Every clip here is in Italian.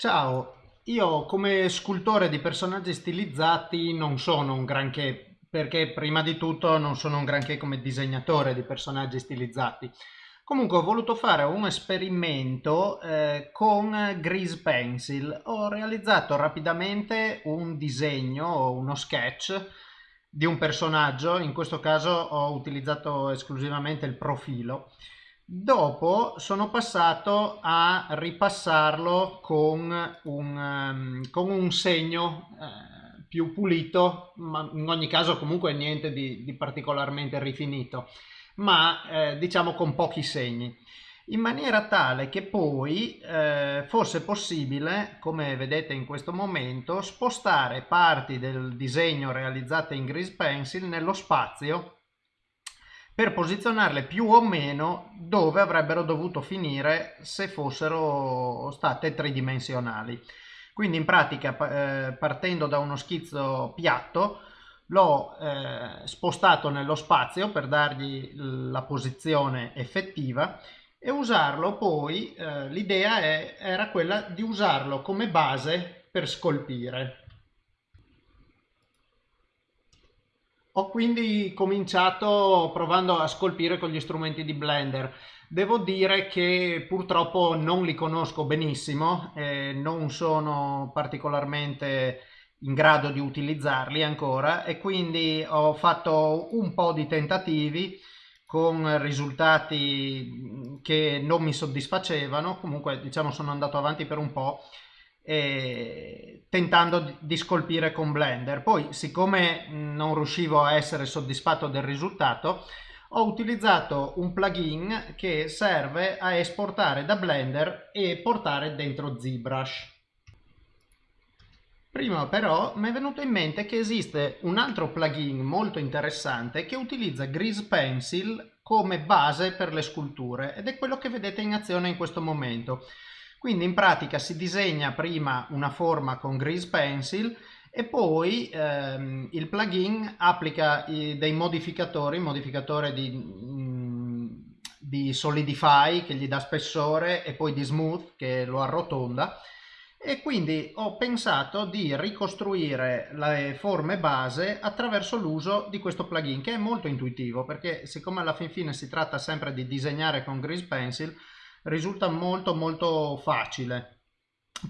Ciao, io come scultore di personaggi stilizzati non sono un granché, perché prima di tutto non sono un granché come disegnatore di personaggi stilizzati. Comunque ho voluto fare un esperimento eh, con Grease Pencil. Ho realizzato rapidamente un disegno, uno sketch di un personaggio, in questo caso ho utilizzato esclusivamente il profilo Dopo sono passato a ripassarlo con un, um, con un segno eh, più pulito, ma in ogni caso comunque niente di, di particolarmente rifinito, ma eh, diciamo con pochi segni, in maniera tale che poi eh, fosse possibile, come vedete in questo momento, spostare parti del disegno realizzate in Grease Pencil nello spazio per posizionarle più o meno dove avrebbero dovuto finire se fossero state tridimensionali. Quindi in pratica eh, partendo da uno schizzo piatto l'ho eh, spostato nello spazio per dargli la posizione effettiva e usarlo poi, eh, l'idea era quella di usarlo come base per scolpire. Ho quindi cominciato provando a scolpire con gli strumenti di Blender. Devo dire che purtroppo non li conosco benissimo, eh, non sono particolarmente in grado di utilizzarli ancora e quindi ho fatto un po' di tentativi con risultati che non mi soddisfacevano, comunque diciamo sono andato avanti per un po' eh, tentando di scolpire con Blender. Poi, siccome non riuscivo a essere soddisfatto del risultato, ho utilizzato un plugin che serve a esportare da Blender e portare dentro ZBrush. Prima però mi è venuto in mente che esiste un altro plugin molto interessante che utilizza Grease Pencil come base per le sculture ed è quello che vedete in azione in questo momento. Quindi in pratica si disegna prima una forma con Grease Pencil e poi ehm, il plugin applica i, dei modificatori, modificatore di, mm, di Solidify che gli dà spessore e poi di Smooth che lo arrotonda. E quindi ho pensato di ricostruire le forme base attraverso l'uso di questo plugin che è molto intuitivo perché siccome alla fin fine si tratta sempre di disegnare con Grease Pencil risulta molto molto facile.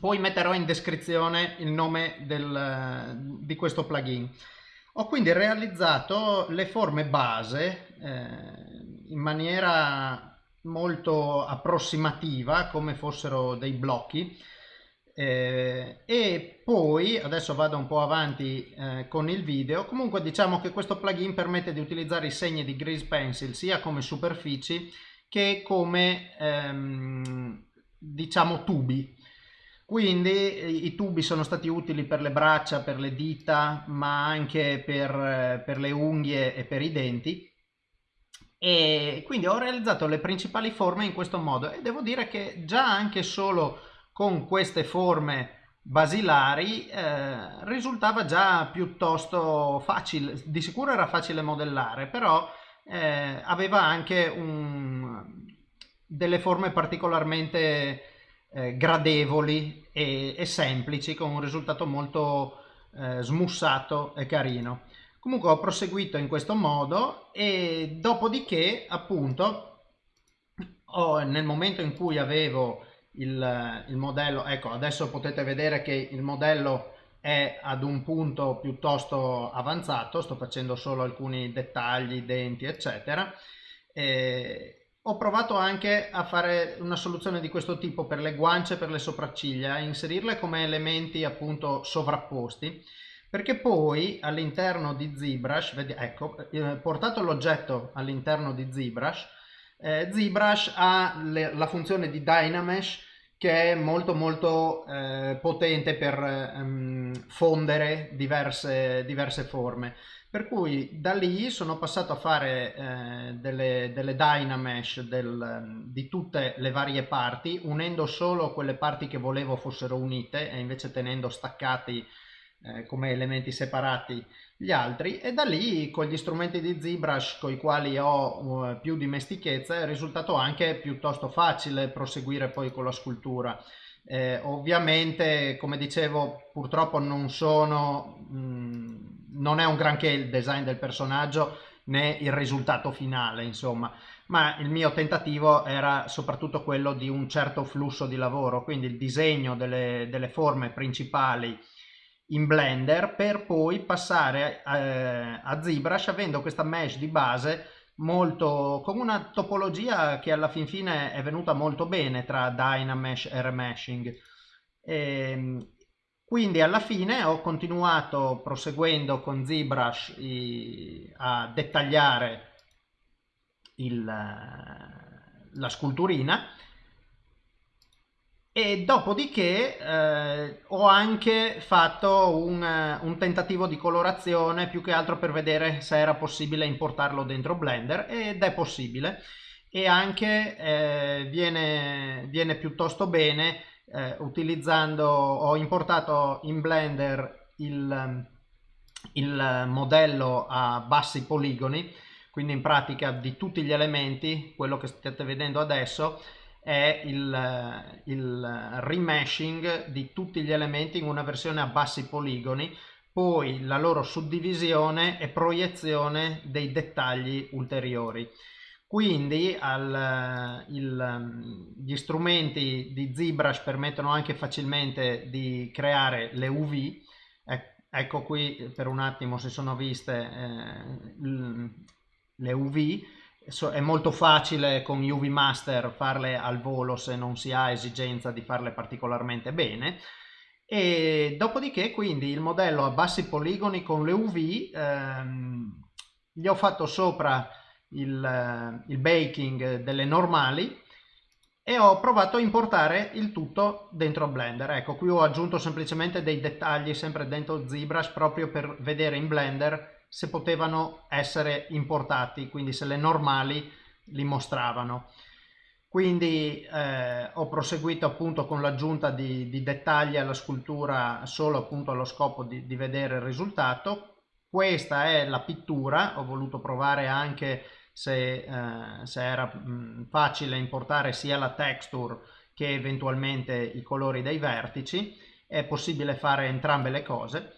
Poi metterò in descrizione il nome del, di questo plugin. Ho quindi realizzato le forme base eh, in maniera molto approssimativa come fossero dei blocchi eh, e poi adesso vado un po' avanti eh, con il video comunque diciamo che questo plugin permette di utilizzare i segni di Grease Pencil sia come superfici che come ehm, diciamo tubi. Quindi eh, i tubi sono stati utili per le braccia, per le dita, ma anche per, eh, per le unghie e per i denti. E quindi ho realizzato le principali forme in questo modo e devo dire che già anche solo con queste forme basilari eh, risultava già piuttosto facile, di sicuro era facile modellare, però eh, aveva anche un, delle forme particolarmente eh, gradevoli e, e, semplici con un risultato molto eh, smussato e carino. Comunque ho proseguito in questo modo e dopodiché appunto ho, nel momento in cui avevo il, il modello, ecco adesso potete vedere che il modello è ad un punto piuttosto avanzato, sto facendo solo alcuni dettagli, denti eccetera. E ho provato anche a fare una soluzione di questo tipo per le guance e per le sopracciglia, a inserirle come elementi appunto sovrapposti perché poi all'interno di ZBrush, vedi, ecco, eh, portato l'oggetto all'interno di ZBrush, eh, ZBrush ha le, la funzione di Dynamesh che è molto molto eh, potente per ehm, fondere diverse, diverse forme per cui da lì sono passato a fare eh, delle, delle Dynamesh del, di tutte le varie parti unendo solo quelle parti che volevo fossero unite e invece tenendo staccati eh, come elementi separati gli altri e da lì con gli strumenti di ZBrush con i quali ho uh, più dimestichezza è risultato anche piuttosto facile proseguire poi con la scultura. Eh, ovviamente come dicevo purtroppo non sono, mh, mm, non è un granché il design del personaggio né il risultato finale insomma ma il mio tentativo era soprattutto quello di un certo flusso di lavoro quindi il disegno delle, delle forme principali in Blender per poi passare eh, a ZBrush avendo questa mesh di base molto con una topologia che alla fin fine è venuta molto bene tra Dynamesh e Remeshing. E, ehm, quindi alla fine ho continuato proseguendo con ZBrush i, a dettagliare il, la sculturina. E dopodiché eh, ho anche fatto un, un, tentativo di colorazione più che altro per vedere se era possibile importarlo dentro Blender ed è possibile. E anche eh, viene, viene, piuttosto bene eh, utilizzando ho importato in Blender il, il modello a bassi poligoni quindi in pratica di tutti gli elementi quello che state vedendo adesso è il, il remeshing di tutti gli elementi in una versione a bassi poligoni poi la loro suddivisione e proiezione dei dettagli ulteriori. Quindi al, il, gli strumenti di ZBrush permettono anche facilmente di creare le UV. ecco qui per un attimo si sono viste eh, le UV è molto facile con UV Master farle al volo se non si ha esigenza di farle particolarmente bene e dopodiché quindi il modello a bassi poligoni con le UV ehm, gli ho fatto sopra il, eh, il baking delle normali e ho provato a importare il tutto dentro Blender ecco qui ho aggiunto semplicemente dei dettagli sempre dentro ZBrush proprio per vedere in Blender se potevano essere importati, quindi se le normali li mostravano. Quindi eh, ho proseguito appunto con l'aggiunta di, di, dettagli alla scultura solo appunto allo scopo di, di vedere il risultato. Questa è la pittura, ho voluto provare anche se, eh, se era mh, facile importare sia la texture che eventualmente i colori dei vertici. È possibile fare entrambe le cose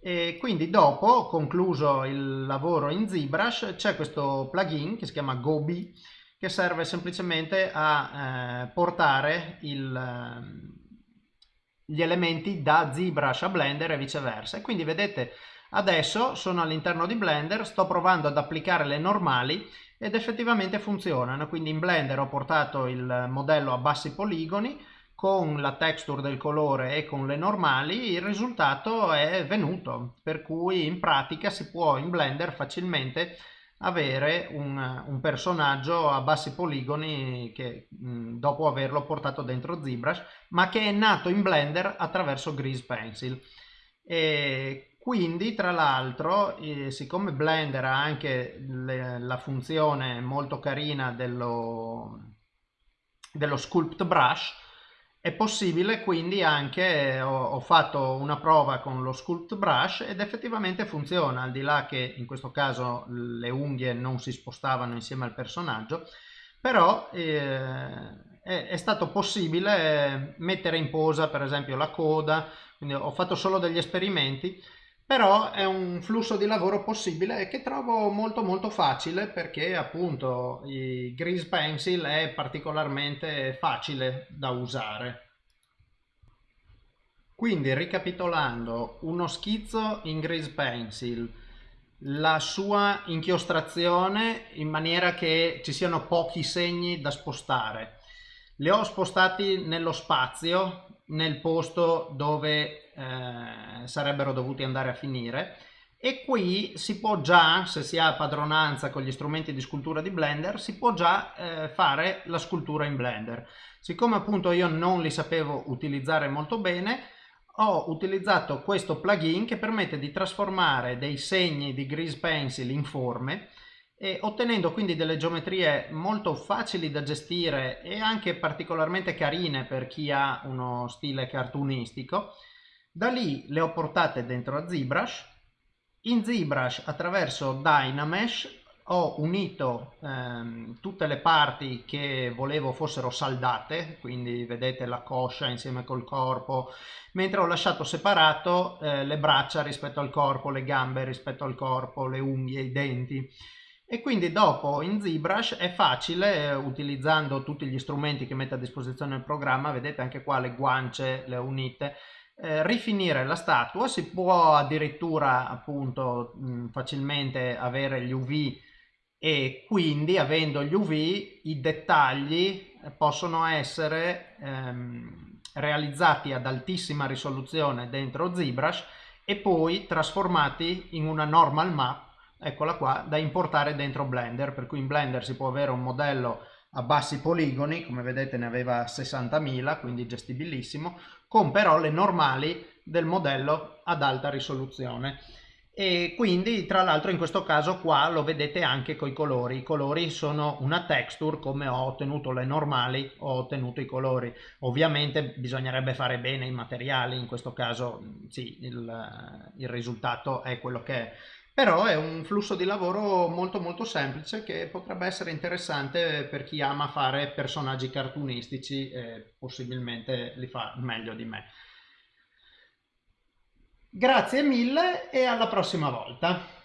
e quindi dopo, concluso il lavoro in ZBrush, c'è questo plugin che si chiama Gobi che serve semplicemente a eh, portare il, ehm, gli elementi da ZBrush a Blender e viceversa. E quindi vedete adesso sono all'interno di Blender, sto provando ad applicare le normali ed effettivamente funzionano. Quindi in Blender ho portato il modello a bassi poligoni, con la texture del colore e con le normali il risultato è venuto per cui in pratica si può in Blender facilmente avere un, un personaggio a bassi poligoni che mh, dopo averlo portato dentro ZBrush ma che è nato in Blender attraverso Grease Pencil e quindi tra l'altro eh, siccome Blender ha anche le, la funzione molto carina dello, dello Sculpt Brush è possibile quindi anche, ho, ho, fatto una prova con lo Sculpt Brush ed effettivamente funziona, al di là che in questo caso le unghie non si spostavano insieme al personaggio, però eh, è, è, stato possibile mettere in posa per esempio la coda, quindi ho fatto solo degli esperimenti, però è un flusso di lavoro possibile che trovo molto molto facile perché appunto il Grease Pencil è particolarmente facile da usare. Quindi ricapitolando, uno schizzo in Grease Pencil, la sua inchiostrazione in maniera che ci siano pochi segni da spostare. Li ho spostati nello spazio, nel posto dove eh, sarebbero dovuti andare a finire e qui si può già, se si ha padronanza con gli strumenti di scultura di Blender, si può già eh, fare la scultura in Blender. Siccome appunto io non li sapevo utilizzare molto bene, ho utilizzato questo plugin che permette di trasformare dei segni di Grease Pencil in forme e ottenendo quindi delle geometrie molto facili da gestire e anche particolarmente carine per chi ha uno stile cartoonistico Da lì le ho portate dentro a ZBrush. In ZBrush attraverso Dynamesh ho unito ehm, tutte le parti che volevo fossero saldate, quindi vedete la coscia insieme col corpo, mentre ho lasciato separato eh, le braccia rispetto al corpo, le gambe rispetto al corpo, le unghie, i denti. E quindi dopo in ZBrush è facile, eh, utilizzando tutti gli strumenti che mette a disposizione il programma, vedete anche qua le guance, le unite, eh, rifinire la statua, si può addirittura appunto mh, facilmente avere gli UV e quindi avendo gli UV i dettagli eh, possono essere ehm, realizzati ad altissima risoluzione dentro ZBrush e poi trasformati in una normal map, eccola qua, da importare dentro Blender, per cui in Blender si può avere un modello a bassi poligoni, come vedete ne aveva 60.000, quindi gestibilissimo, con però le normali del modello ad alta risoluzione. E quindi tra l'altro in questo caso qua lo vedete anche con i colori. I colori sono una texture come ho ottenuto le normali ho ottenuto i colori. Ovviamente bisognerebbe fare bene i materiali in questo caso sì il, il risultato è quello che è però è un flusso di lavoro molto molto semplice che potrebbe essere interessante per chi ama fare personaggi cartunistici e possibilmente li fa meglio di me Grazie mille e alla prossima volta.